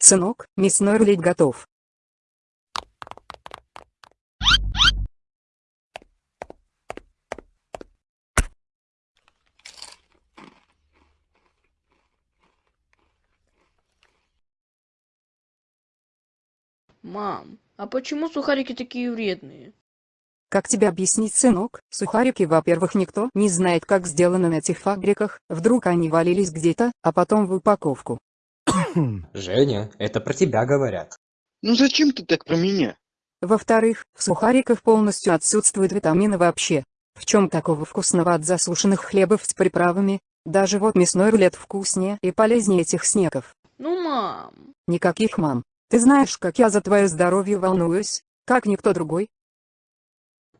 Сынок, мясной рулет готов. Мам, а почему сухарики такие вредные? Как тебе объяснить, сынок? Сухарики, во-первых, никто не знает, как сделано на этих фабриках, вдруг они валились где-то, а потом в упаковку. Женя, это про тебя говорят. Ну зачем ты так про меня? Во-вторых, в сухариках полностью отсутствуют витамины вообще. В чем такого вкусного от засушенных хлебов с приправами? Даже вот мясной рулет вкуснее и полезнее этих снеков. Ну, мам. Никаких мам. Ты знаешь, как я за твое здоровье волнуюсь, как никто другой.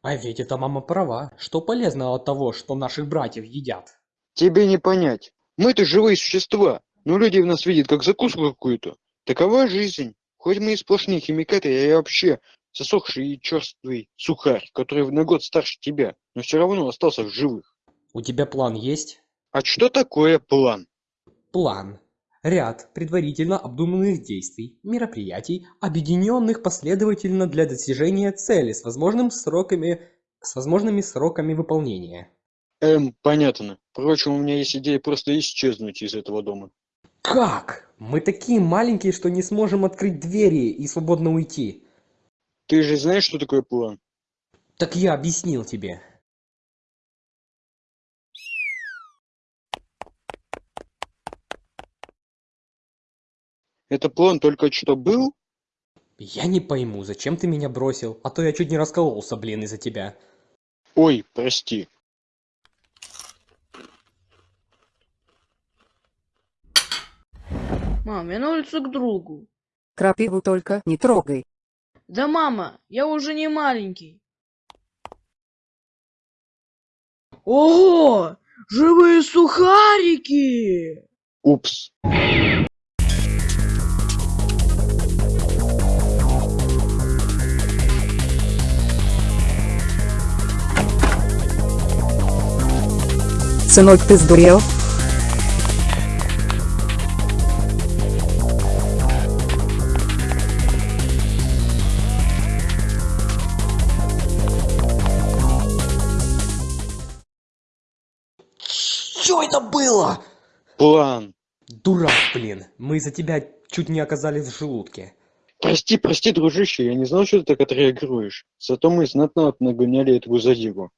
А ведь эта мама права, что полезно от того, что наших братьев едят. Тебе не понять. Мы-то живые существа, но люди в нас видят как закуску какую-то. Такова жизнь. Хоть мы и сплошные химикаты, я вообще засохший и черствый сухарь, который на год старше тебя, но все равно остался в живых. У тебя план есть? А что такое план? План. Ряд предварительно обдуманных действий, мероприятий, объединенных последовательно для достижения цели с возможным сроками, с возможными сроками выполнения. Эм, понятно. Впрочем, у меня есть идея просто исчезнуть из этого дома. Как? Мы такие маленькие, что не сможем открыть двери и свободно уйти. Ты же знаешь, что такое план? Так я объяснил тебе. Это план только что был? Я не пойму, зачем ты меня бросил, а то я чуть не раскололся, блин, из-за тебя. Ой, прости. Мам, я на улицу к другу. Крапиву только не трогай. Да, мама, я уже не маленький. Ого! Живые сухарики! Упс. Сынок, ты сдурел? Что это было? План. Дурак, блин. Мы из-за тебя чуть не оказались в желудке. Прости, прости, дружище, я не знал, что ты так отреагируешь. Зато мы знатно нагоняли этого задиру.